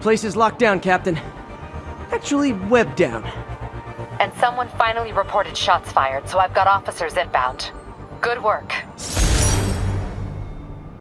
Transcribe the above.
Place is locked down, Captain. Actually, webbed down. And someone finally reported shots fired, so I've got officers inbound. Good work.